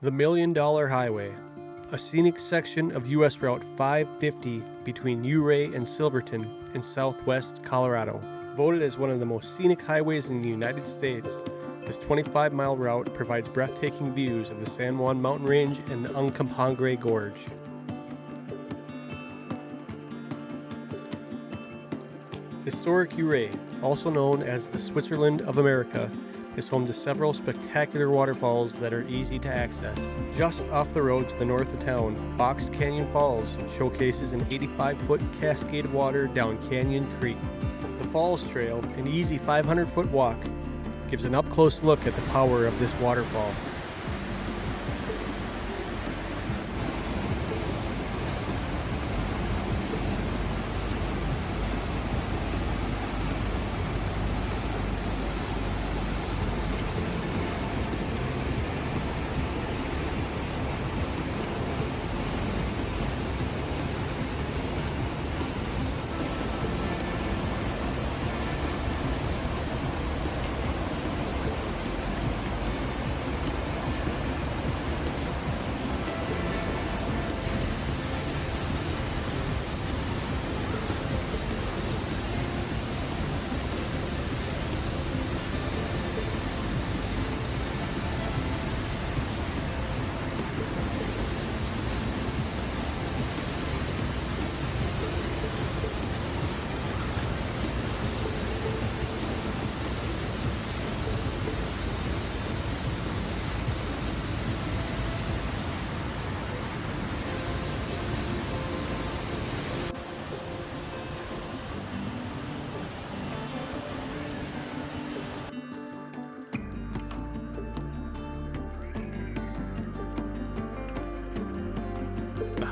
The Million Dollar Highway, a scenic section of U.S. Route 550 between Ouray and Silverton in southwest Colorado. Voted as one of the most scenic highways in the United States, this 25 mile route provides breathtaking views of the San Juan Mountain Range and the Uncompahgre Gorge. Historic Ouray, also known as the Switzerland of America, is home to several spectacular waterfalls that are easy to access. Just off the road to the north of town, Box Canyon Falls showcases an 85 foot cascade of water down Canyon Creek. The Falls Trail, an easy 500 foot walk, gives an up close look at the power of this waterfall.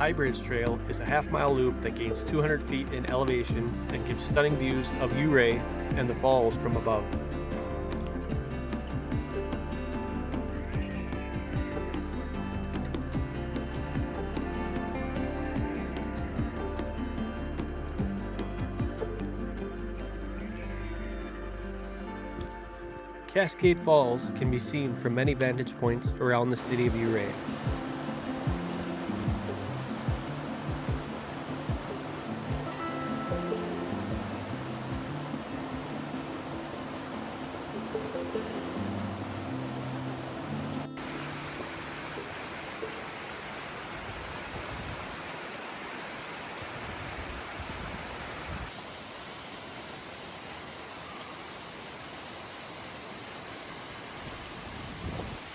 High Bridge Trail is a half mile loop that gains 200 feet in elevation and gives stunning views of Ouray and the falls from above. Cascade Falls can be seen from many vantage points around the city of Ouray.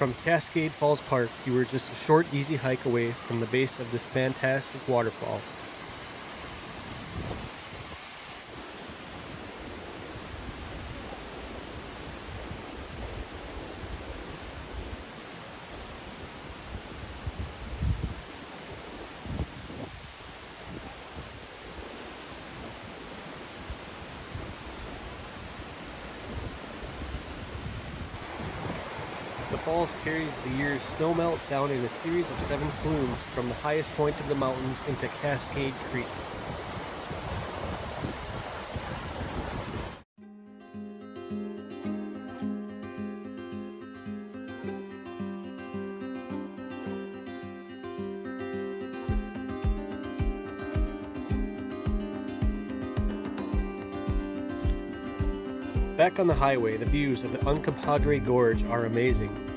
From Cascade Falls Park, you are just a short, easy hike away from the base of this fantastic waterfall. Falls carries the year's snowmelt down in a series of seven plumes from the highest point of the mountains into Cascade Creek. Back on the highway, the views of the Uncompahgre Gorge are amazing.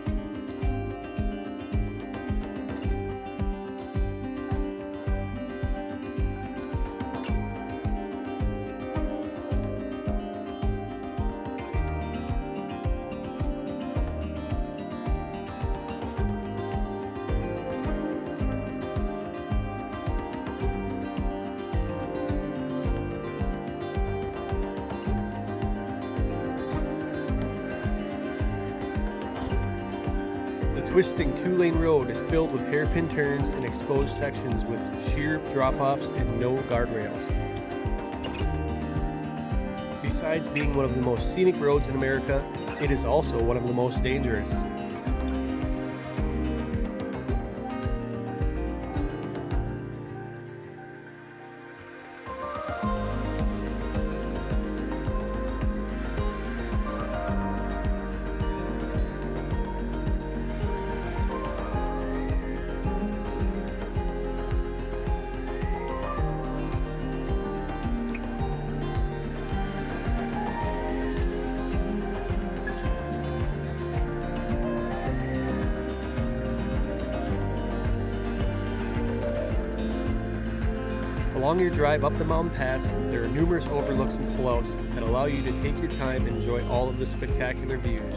Twisting two-lane road is filled with hairpin turns and exposed sections with sheer drop-offs and no guardrails. Besides being one of the most scenic roads in America, it is also one of the most dangerous. Along your drive up the mountain pass, there are numerous overlooks and pullouts that allow you to take your time and enjoy all of the spectacular views.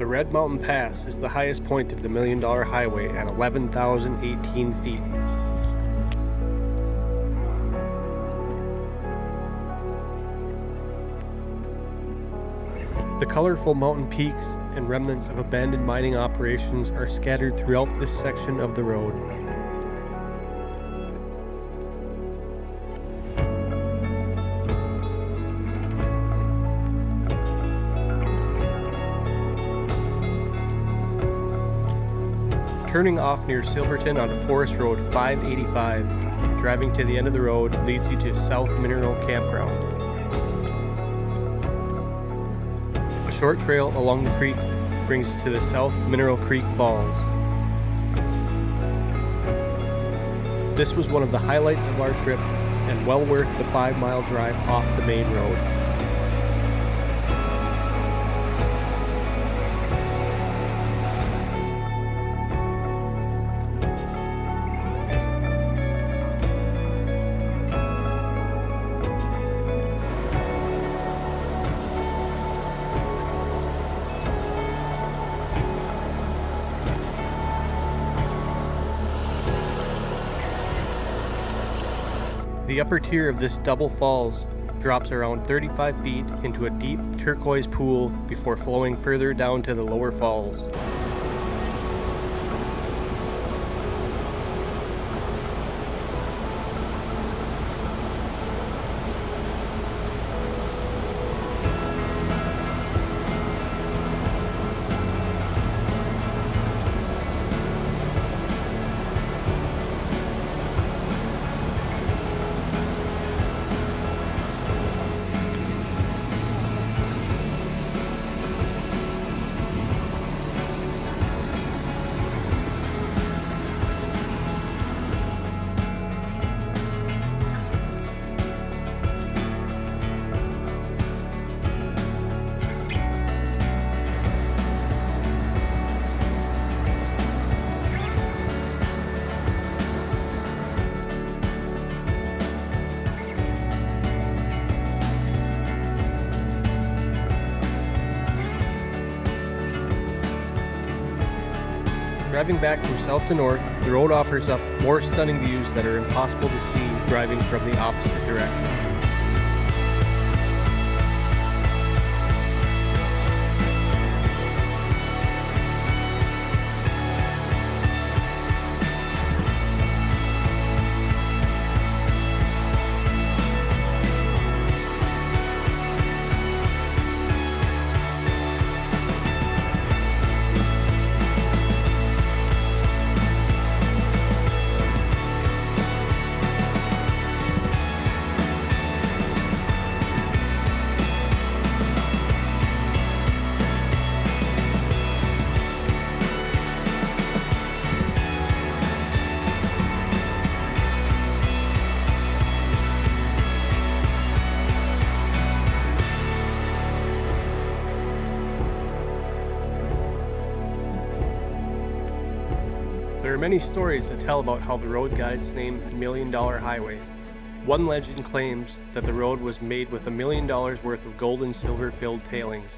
The Red Mountain Pass is the highest point of the Million Dollar Highway at 11,018 feet. The colorful mountain peaks and remnants of abandoned mining operations are scattered throughout this section of the road. Turning off near Silverton on Forest Road 585, driving to the end of the road leads you to South Mineral Campground. A short trail along the creek brings you to the South Mineral Creek Falls. This was one of the highlights of our trip and well worth the five mile drive off the main road. The upper tier of this double falls drops around 35 feet into a deep turquoise pool before flowing further down to the lower falls. Driving back from south to north, the road offers up more stunning views that are impossible to see driving from the opposite direction. Many stories that tell about how the road got its name Million Dollar Highway. One legend claims that the road was made with a million dollars worth of gold and silver filled tailings.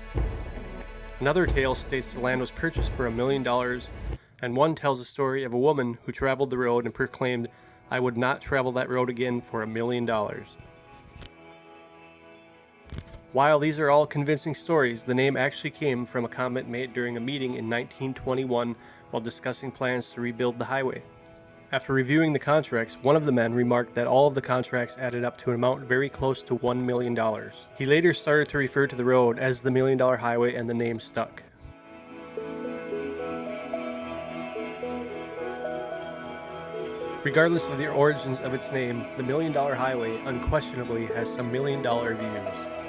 Another tale states the land was purchased for a million dollars, and one tells the story of a woman who traveled the road and proclaimed, I would not travel that road again for a million dollars. While these are all convincing stories, the name actually came from a comment made during a meeting in 1921 while discussing plans to rebuild the highway. After reviewing the contracts, one of the men remarked that all of the contracts added up to an amount very close to $1 million. He later started to refer to the road as the Million Dollar Highway and the name stuck. Regardless of the origins of its name, the Million Dollar Highway unquestionably has some million dollar views.